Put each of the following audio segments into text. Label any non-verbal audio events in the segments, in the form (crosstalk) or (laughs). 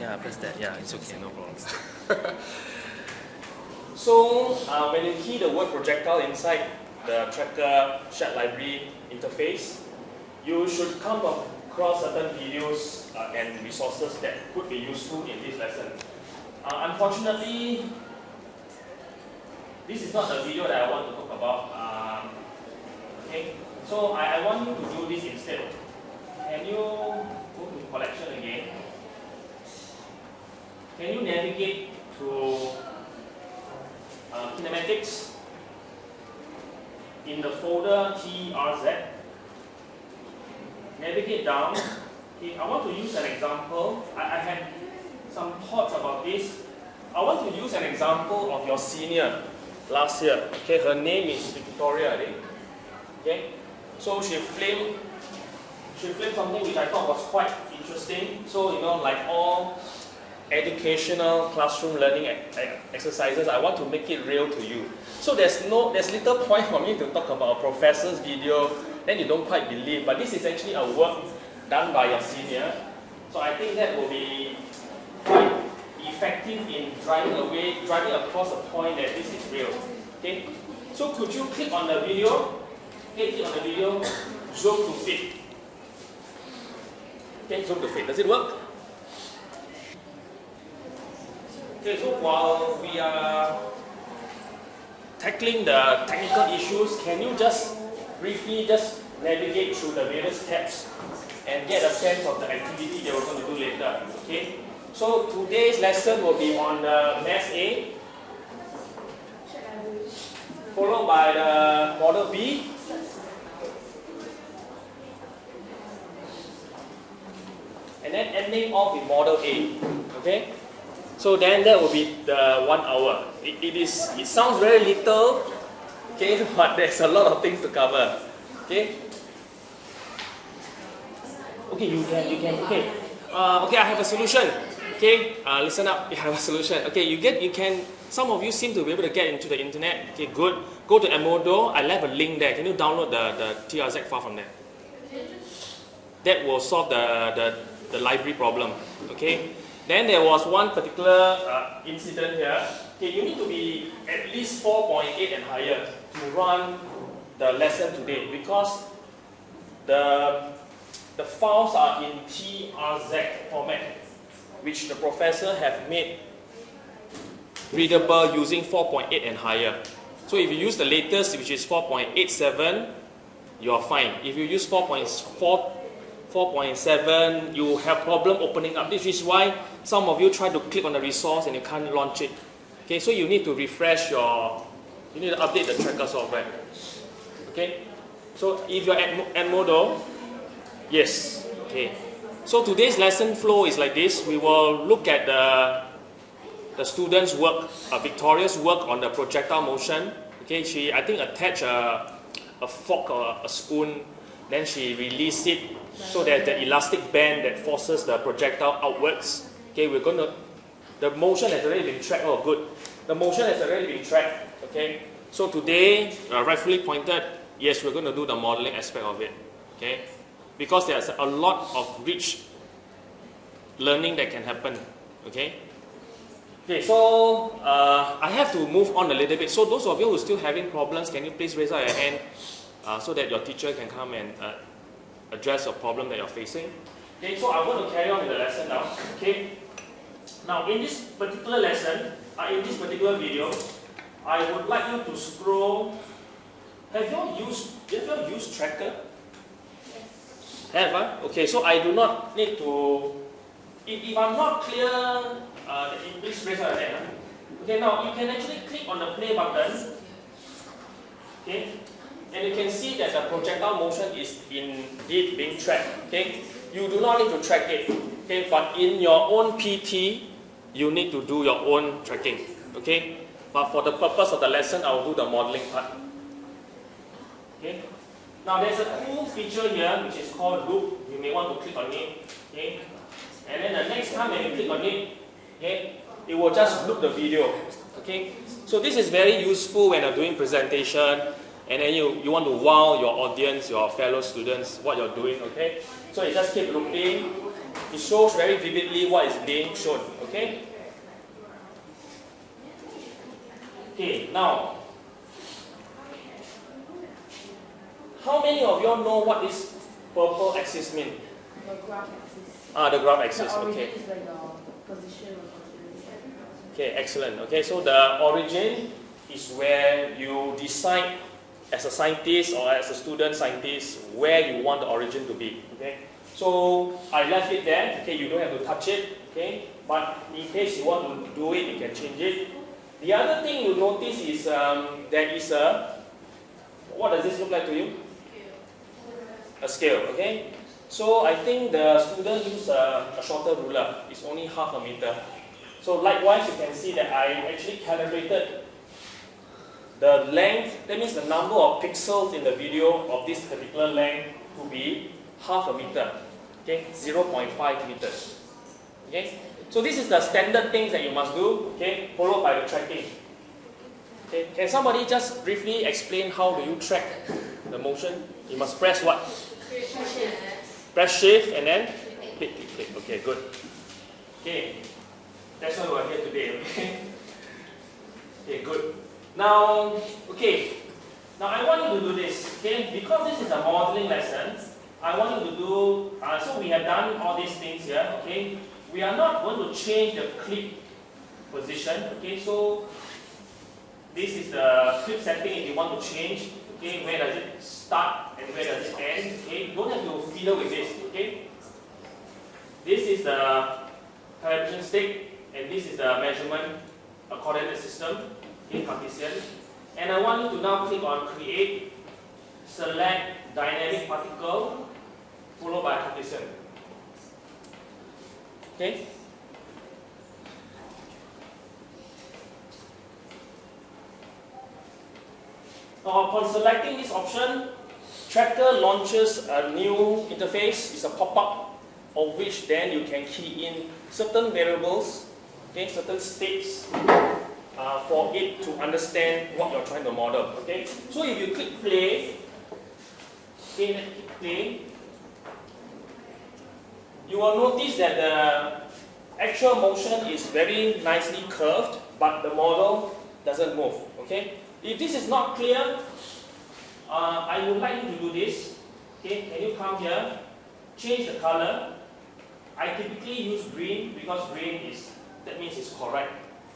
Yeah, press that. Yeah, it's okay, no problem. (laughs) so uh, when you key the word projectile inside the tracker chat library interface, you should come across certain videos uh, and resources that could be useful in this lesson. Uh, unfortunately, this is not the video that I want to talk about. Um, okay, so I, I want you to do this instead. Can you go to collection again? Can you navigate to uh, kinematics in the folder TRZ? Navigate down. Okay, I want to use an example. I, I had some thoughts about this. I want to use an example of your senior last year. Okay, her name is Victoria, I think. Okay, so she filmed she filmed something which I thought was quite interesting. So you know, like all educational classroom learning exercises, I want to make it real to you. So there's no, there's little point (laughs) for me to talk about a professor's video, then you don't quite believe. But this is actually a work done by your senior. So I think that will be quite effective in driving away, driving across a point that this is real. Okay. So could you click on the video? Okay, click on the video, zoom to fit. Okay, zoom to fit. Does it work? Okay, so while we are tackling the technical issues, can you just briefly just navigate through the various tabs and get a sense of the activity that we're going to do later, okay? So today's lesson will be on the Mass A, followed by the Model B, and then ending off with Model A, okay? So then that will be the one hour. It, it is. It sounds very little, okay, (laughs) but there's a lot of things to cover, okay. Okay, you can, you can, okay. Uh, okay, I have a solution. Okay, uh, listen up. (laughs) I have a solution. Okay, you get, you can. Some of you seem to be able to get into the internet. Okay, good. Go to Edmodo. I left a link there. Can you download the the TRZ file from there? That will solve the the, the library problem. Okay. Then there was one particular uh, incident here. Okay, you need to be at least 4.8 and higher to run the lesson today because the, the files are in TRZ format, which the professor have made readable using 4.8 and higher. So if you use the latest, which is 4.87, you're fine. If you use 4.4 4.7, you have problem opening up. This is why some of you try to click on the resource and you can't launch it. Okay, so you need to refresh your, you need to update the tracker software. Okay, so if you're at at Edmodo, yes, okay. So today's lesson flow is like this. We will look at the, the students' work, uh, Victoria's work on the projectile motion. Okay, she, I think, attached a, a fork or a spoon, then she released it so that the elastic band that forces the projectile outwards. Okay, we're going to, the motion has already been tracked. Oh, good. The motion has already been tracked. Okay, so today, uh, rightfully pointed, yes, we're going to do the modeling aspect of it. Okay, because there's a lot of rich learning that can happen. Okay. Okay, so uh, I have to move on a little bit. So those of you who are still having problems, can you please raise up your hand uh, so that your teacher can come and uh, address a problem that you're facing. Okay, so I'm going to carry on with the lesson now. Okay. Now, in this particular lesson, uh, in this particular video, I would like you to scroll. Have you used? Have you used Tracker? Yes. Have uh? Okay, so I do not need to. If, if I'm not clear, uh, please raise your hand. Okay, now you can actually click on the play button. Okay, and you can see that the projectile motion is indeed being tracked. Okay, you do not need to track it. Okay, but in your own PT, you need to do your own tracking. Okay, but for the purpose of the lesson, I will do the modeling part. Okay, now there's a cool feature here which is called loop. You may want to click on it. Okay, and then the next time when you click on it, okay, it will just loop the video. Okay, so this is very useful when you're doing presentation and then you, you want to wow your audience, your fellow students, what you're doing, okay? So you just keep looping, It shows very vividly what is being shown. Okay. Okay. Now, how many of you all know what this purple axis mean? The graph axis. Ah, the graph The axis. origin Okay. is like the position Okay, excellent. Okay, so the origin is where you decide as a scientist or as a student scientist where you want the origin to be. Okay, so I left it there. Okay, you don't have to touch it. Okay, but in case you want to do it, you can change it. The other thing you notice is um, there is a what does this look like to you? A scale. Okay, so I think the student use a, a shorter ruler. It's only half a meter. So likewise, you can see that I actually calibrated the length, that means the number of pixels in the video of this particular length to be half a meter, okay, 0.5 meters. Okay, so this is the standard things that you must do, okay, followed by the tracking. Okay, can somebody just briefly explain how do you track the motion? You must press what? Press shift and then click, click, click. Okay, good. Okay, that's why we're here today, okay? (laughs) Okay, good. Now, okay, now I want you to do this, okay? Because this is a modeling lesson, I want you to do, uh, so we have done all these things here, okay? We are not going to change the clip position, okay? So, this is the clip setting if you want to change, okay? Where does it start and where does it end, okay? You don't have to fiddle with this, okay? This is the calibration stick and this is the measurement coordinate system in Cartesian. And I want you to now click on create, select dynamic particle, followed by Cartesian. Okay? Now upon selecting this option, Tracker launches a new interface, it's a pop-up of which then you can key in certain variables, okay, certain states uh, for it to understand what you're trying to model. Okay, so if you click play, click play, you will notice that the actual motion is very nicely curved, but the model doesn't move. Okay, if this is not clear, uh, I would like you to do this. Okay, can you come here, change the color. I typically use green because green is that means it's correct.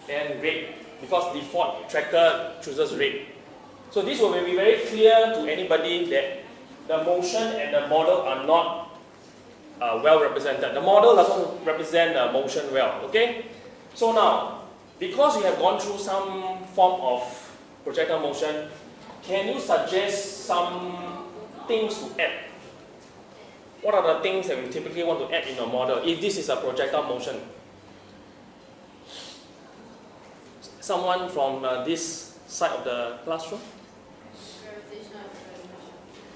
Then red because default tracker chooses red. So this will be very clear to anybody that the motion and the model are not uh, well represented. The model doesn't represent the motion well. Okay. So now, because we have gone through some form of projectile motion, can you suggest some things to add? What are the things that we typically want to add in a model if this is a projectile motion? Someone from uh, this side of the classroom?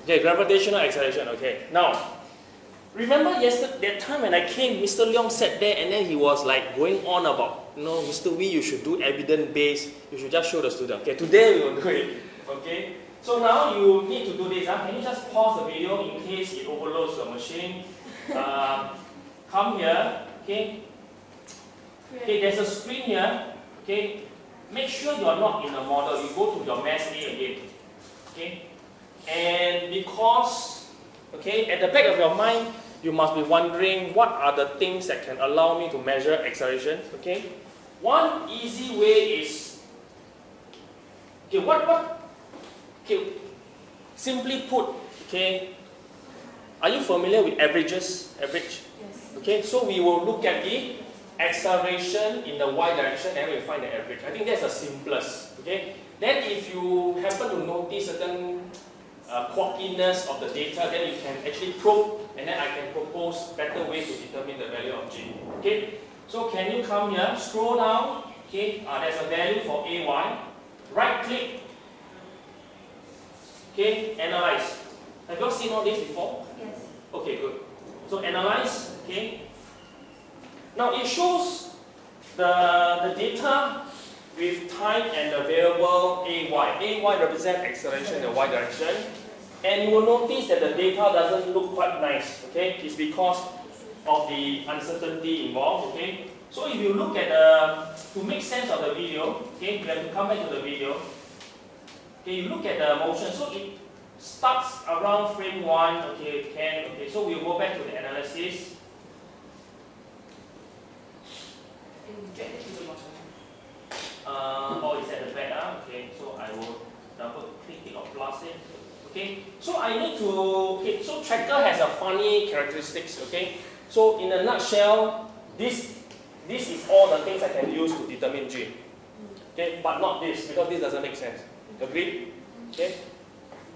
Okay, gravitational acceleration. Okay, now remember yesterday that time when I came, Mr. Leong sat there and then he was like going on about, you know, Mr. Wee, you should do evidence based. You should just show the student. Okay, today we will do it. Okay, so now you need to do this. Huh? Can you just pause the video in case it overloads your machine? (laughs) Uh, come here. Okay. Okay, there's a screen here. Okay, make sure you are not in the model. You go to your mass A again. Okay, and because okay, at the back of your mind, you must be wondering what are the things that can allow me to measure acceleration. Okay, one easy way is okay. What what Okay, simply put, okay, are you familiar with averages? Average? Yes. Okay, so we will look at the acceleration in the y direction and we find the average. I think that's the simplest. Okay, then if you happen to notice certain uh, quirkiness of the data, then you can actually probe and then I can propose better ways to determine the value of g. Okay, so can you come here, scroll down, okay, uh, there's a value for ay, right click Okay, analyze. Have you all seen all this before? Yes. Okay, good. So analyze, okay. Now it shows the, the data with time and the variable AY. AY represents acceleration in the Y direction. And you will notice that the data doesn't look quite nice, okay? It's because of the uncertainty involved, okay? So if you look at the, to make sense of the video, okay, you have to come back to the video. Okay, you look at the motion, so it starts around frame 1, okay, 10, okay, so we'll go back to the analysis. And Uh, oh, it's at the back, ah, okay, so I will double click it or plus it. Okay, so I need to, okay, so tracker has a funny characteristics, okay? So in a nutshell, this, this is all the things I can use to determine G. Okay, but not this, because this doesn't make sense. Agreed? Okay?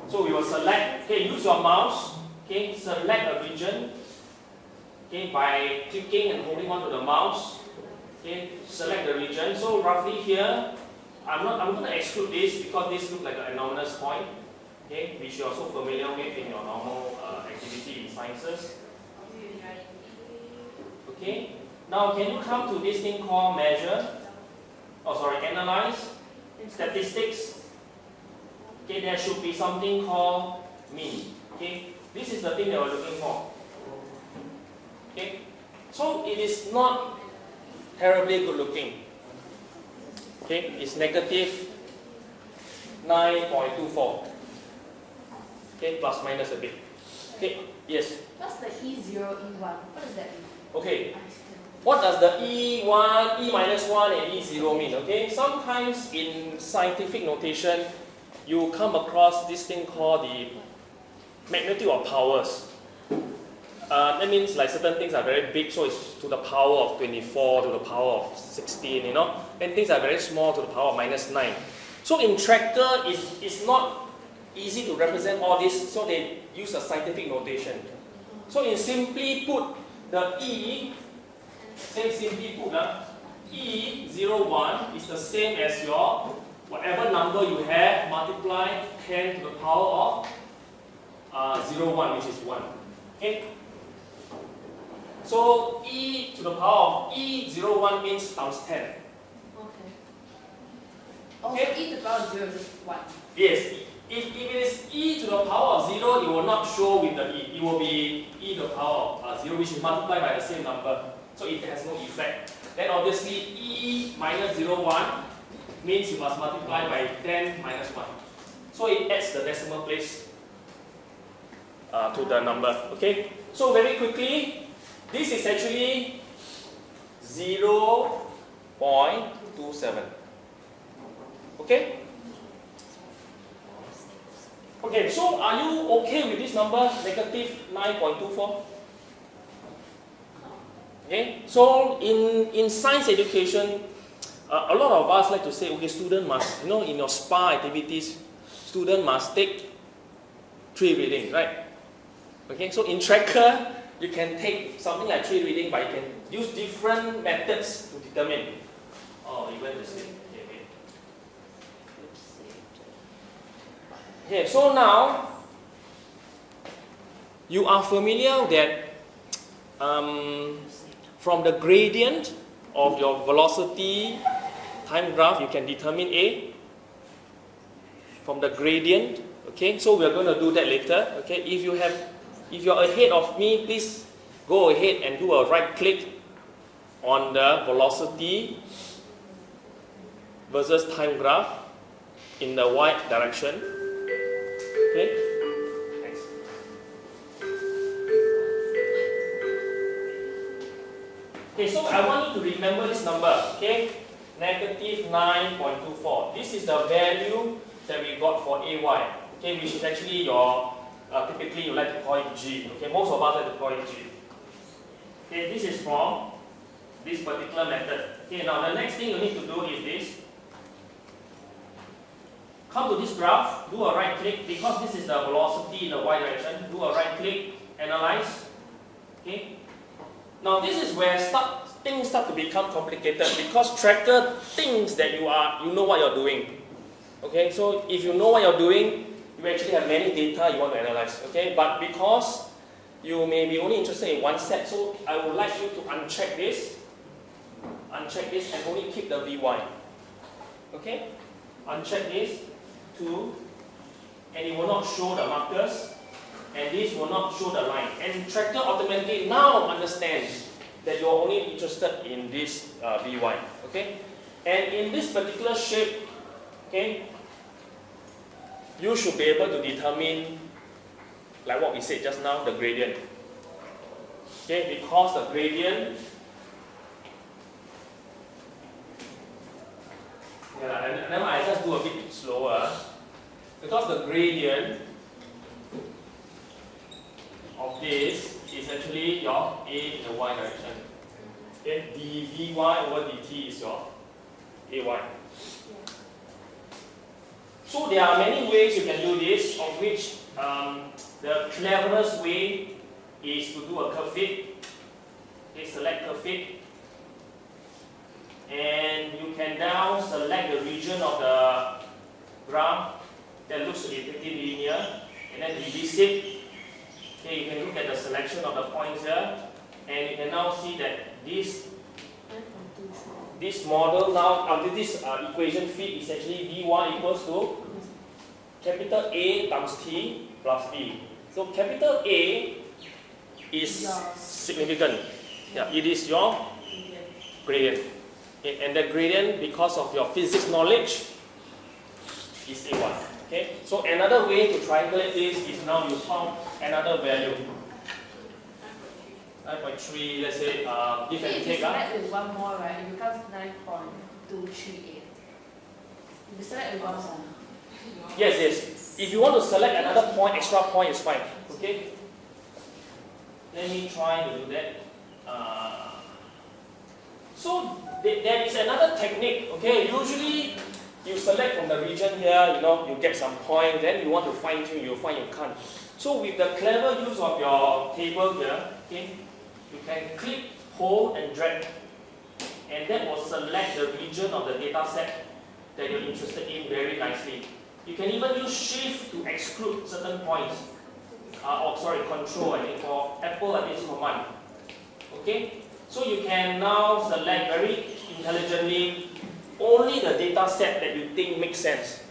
So we will select, okay, use your mouse, okay, select a region, okay, by clicking and holding onto the mouse, okay, select the region. So roughly here, I'm not, I'm going to exclude this because this looks like an anomalous point, okay, which you're so familiar with in your normal uh, activity in sciences. Okay, now can you come to this thing called measure? Oh, sorry, analyze, statistics. Okay, there should be something called mean. Okay, this is the thing that we're looking for. Okay, so it is not terribly good looking. Okay, it's negative 9.24. Okay, plus minus a bit. Okay, yes. What's the E0, E1? What does that mean? Okay, what does the E1, E minus 1 and E0 mean? Okay, sometimes in scientific notation, you come across this thing called the magnitude of powers. Uh, that means like certain things are very big, so it's to the power of 24, to the power of 16, you know, and things are very small to the power of minus 9. So in tracker, it's, it's not easy to represent all this, so they use a scientific notation. So in simply put, the E, say simply put, uh, E01 is the same as your whatever number you have multiply 10 to the power of uh, 01, which is 1. Okay? So e to the power of e01 means times 10. Okay. Okay. so E to the power of 0 is 1. Yes, if, if it is e to the power of 0, it will not show with the e. It will be e to the power of uh, 0, which is multiplied by the same number. So it has no effect. Then obviously e minus 01 means you must multiply by 10 minus 1. So it adds the decimal place uh, to the number. Okay? So very quickly, this is actually 0.27. Okay? Okay, so are you okay with this number, negative 9.24? Okay, so in, in science education, uh, a lot of us like to say, okay, student must, you know, in your SPA activities, student must take three readings, right? Okay, so in tracker, you can take something like three reading, but you can use different methods to determine. Oh, you went to sleep. Okay, okay. Okay, so now you are familiar that um, from the gradient of your velocity time graph, you can determine A. From the gradient, okay, so we are going to do that later. Okay, if you have, if you're ahead of me, please go ahead and do a right click on the velocity versus time graph in the y direction. Okay? Thanks. Okay, so I want you to remember this number, okay? Negative 9.24. This is the value that we got for AY, okay, which is actually your, uh, typically you like to call it G, okay? Most of us like to call it G. Okay, this is from this particular method. Okay, now the next thing you need to do is this. Come to this graph, do a right click, because this is the velocity in the y direction, do a right click, analyze. Okay. Now this is where start, things start to become complicated because tracker thinks that you are you know what you're doing. Okay, so if you know what you're doing, you actually have many data you want to analyze. Okay, but because you may be only interested in one set, so I would like you to uncheck this, uncheck this, and only keep the Vy. Okay, uncheck this, two, and it will not show the markers. and this will not show the line. And tracker automatically now understands that you're only interested in this uh, Vy, okay? And in this particular shape, okay, you should be able to determine, like what we said just now, the gradient. Okay, because the gradient Yeah, and, then I just do a bit slower. Because the gradient of this is actually your A in the y direction. Okay, dvy over dt is your ay. So there are many ways you can do this, of which um, the cleverest way is to do a curve fit. Okay, select curve fit. And you can now select the region of the graph that looks to be pretty linear and then release it. Okay, you can look at the selection of the points here and you can now see that this this model now, uh, this uh, equation fit is actually V1 equals to capital A times T plus B. So capital A is Yeah. significant. Yeah, it is your gradient. Okay, and the gradient, because of your physics knowledge, is A1. Okay, so another way to triangulate this is now you found another value. 9.3, let's say, uh, give and take. If you ah. select with one more, right, it becomes 9.238. If you select with one more. Yes, yes. If you want to select another point, extra point is fine. Okay? Let me try to do that. Uh, so th- there is another technique. Okay, usually you select from the region here, you know, you get some point, then you want to fine tune, you find you can't. So with the clever use of your table here, okay, you can click, hold, and drag, and that will select the region of the data set that you're interested in very nicely. You can even use shift to exclude certain points. Uh, or sorry, control, I think for Apple I think command. Okay? So you can now select very intelligently only the data set that you think makes sense.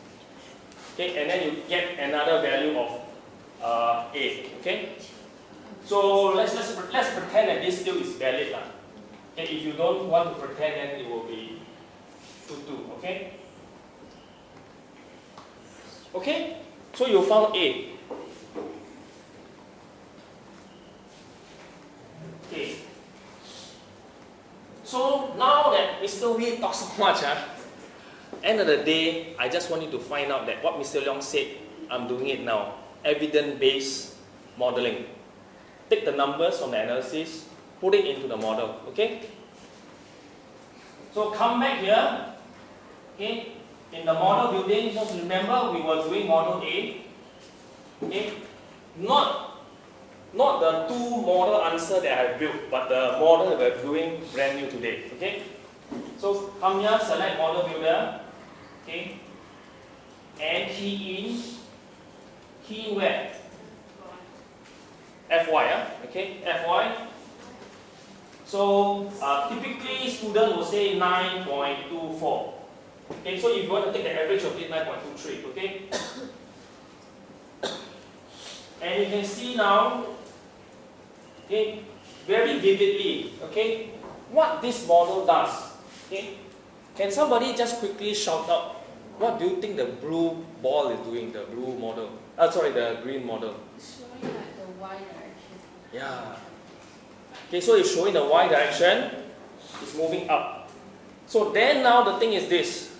Okay, and then you get another value of uh, A. Okay? So let's, let's, let's pretend that this still is valid. lah. Okay, if you don't want to pretend, then it will be 2 2. Okay? Okay? So you found A. Okay. So now that Mr. Wee talks so much, ah, end of the day, I just want you to find out that what Mr. Leong said, I'm doing it now. Evidence-based modeling. Take the numbers from the analysis, put it into the model. Okay? So come back here. Okay? In the model building, just remember we were doing model A. Okay? Not, not the two model answer that I built, but the model that we're doing brand new today. Okay? So come here, select model builder. Okay? And key in. Key where? FY, ah, okay? FY. So uh, typically student will say 9.24. Okay, so if you want to take the average of it, 9.23, okay? and you can see now, okay, very vividly, okay, what this model does. Okay, can somebody just quickly shout out, what do you think the blue ball is doing, the blue model? Uh, sorry, the green model. Y direction. Yeah. Okay, so it's showing the y direction, it's moving up. So then now the thing is this.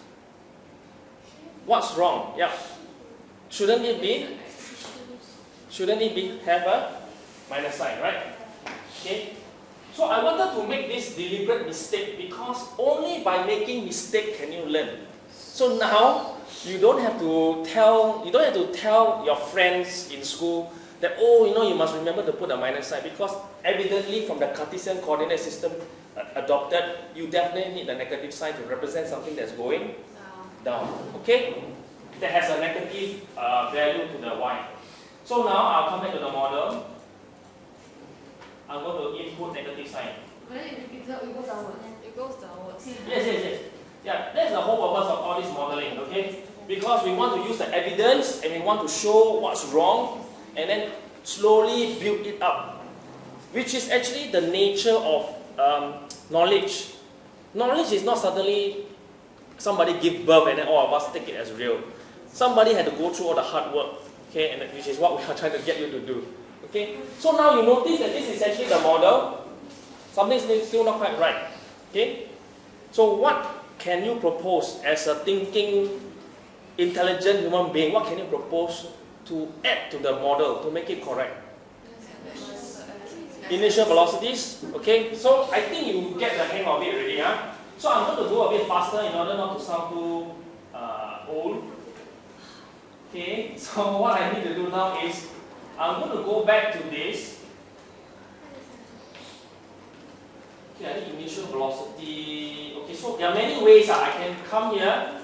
What's wrong? Yeah. Shouldn't it be? Shouldn't it be have a minus sign, right? Okay. So I wanted to make this deliberate mistake because only by making mistake can you learn. So now you don't have to tell you don't have to tell your friends in school that oh you know you must remember to put a minus sign because evidently from the Cartesian coordinate system uh, adopted you definitely need a negative sign to represent something that's going down. Okay? That has a negative uh, value to the y. So now I'll come back to the model. I'm going to input negative sign. But then if it goes it goes downwards. It goes downwards. Yes, yes, yes. Yeah, that's the whole purpose of all this modeling, okay? Because we want to use the evidence and we want to show what's wrong and then slowly build it up, which is actually the nature of um, knowledge. Knowledge is not suddenly somebody give birth and then all of us take it as real. Somebody had to go through all the hard work, okay, and which is what we are (laughs) trying to get you to do. Okay, so now you notice that this is actually the model. Something's still not quite right. Okay, so what can you propose as a thinking, intelligent human being? What can you propose to add to the model to make it correct? Initial velocities. Okay, so I think you get the hang of it already. Huh? So I'm going to go a bit faster in order not to sound too uh, old. Okay, (laughs) so what I need to do now is I'm going to go back to this. Okay, I need initial velocity. Okay, so there are many ways uh, I can come here.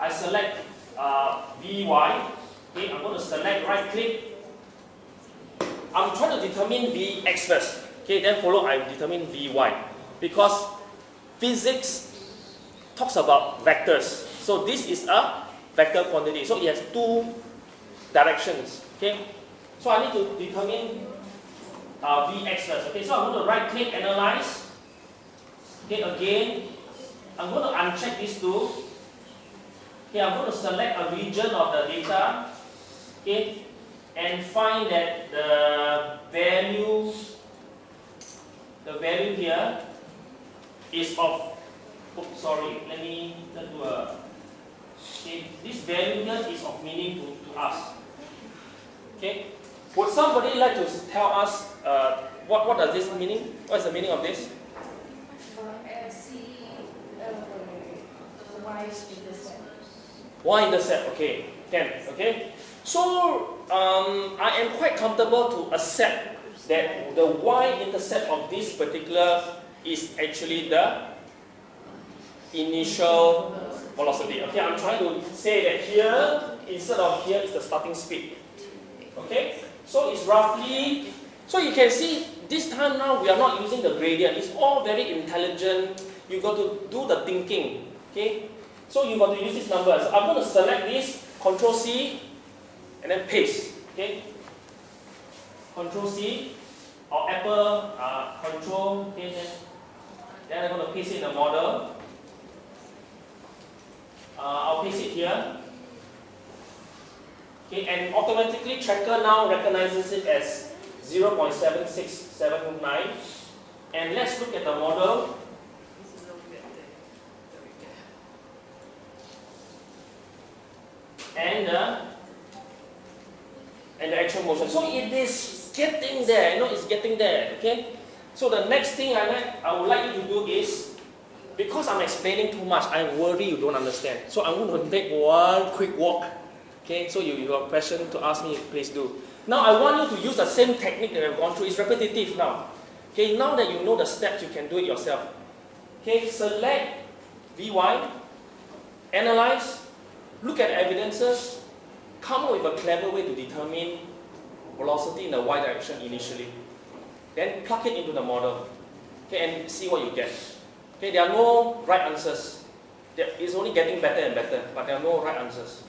I select uh, Vy. Okay, I'm going to select right click. I'm trying to determine Vx first. Okay, then follow I determine Vy. Because physics talks about vectors. So this is a vector quantity. So it has two directions. Okay. So I need to determine uh, Vx first. Okay. So I'm going to right click analyze. Okay. Again, I'm going to uncheck these two. Okay. I'm going to select a region of the data. Okay. And find that the value, the value here is of, oops, sorry, let me do a, okay, this value here is of meaning to, to us. Okay, would somebody like to tell us uh, what, what does this meaning? What is the meaning of this? Y intercept, okay, can, okay. So, um, I am quite comfortable to accept that the y intercept of this particular is actually the initial velocity. Okay, I'm trying to say that here, instead of here, is the starting speed. Okay, so it's roughly, so you can see this time now we are not using the gradient. It's all very intelligent. You got to do the thinking. Okay, so you got to use these numbers. I'm going to select this, Control C, and then paste. Okay, Control C, or Apple uh, Control, okay, then then I'm going to paste it in the model. Uh, I'll paste it here. Okay, and automatically tracker now recognizes it as 0.7679. And let's look at the model. And the, and the actual motion. So it is getting there, you know, it's getting there, okay? So the next thing I, like, I would like you to do is, because I'm explaining too much, I worry you don't understand. So I'm going to take one quick walk. Okay, so you, you have a question to ask me, please do. Now I want you to use the same technique that I've gone through. It's repetitive now. Okay, now that you know the steps, you can do it yourself. Okay, select Vy, analyze, look at evidences, come up with a clever way to determine velocity in the y direction initially. Then plug it into the model. Okay, and see what you get. Okay, there are no right answers. It's only getting better and better, but there are no right answers.